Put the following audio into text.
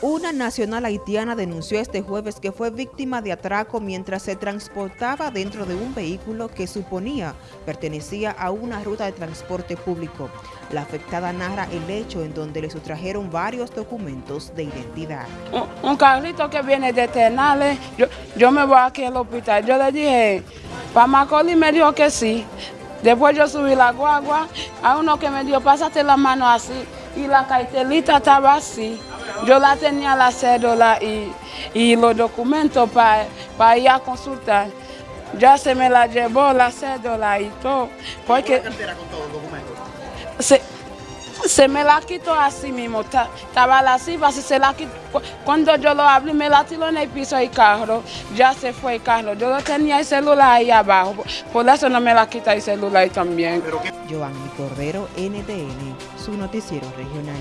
Una nacional haitiana denunció este jueves que fue víctima de atraco mientras se transportaba dentro de un vehículo que suponía pertenecía a una ruta de transporte público. La afectada narra el hecho en donde le sustrajeron varios documentos de identidad. Un, carrito que viene de Tenales, yo, yo me voy aquí al hospital. Yo le dije, para Macaulay me dijo que sí. Después yo subí la guagua, a uno que me dijo, pásate la mano así, y la cartelita estaba así. Yo la tenía la cédula y, y los documentos para ir a consultar. Ya se me la llevó la cédula y todo. Porque, con todos los documentos? Se, se me la quitó así mismo, estaba la cifra, se la quitó. Cuando yo lo abrí, me la tiró en el piso del carro, ya se fue el carro. Yo lo tenía el celular ahí abajo, por eso no me la quita el celular también. Joanny Cordero, NTN, su noticiero regional.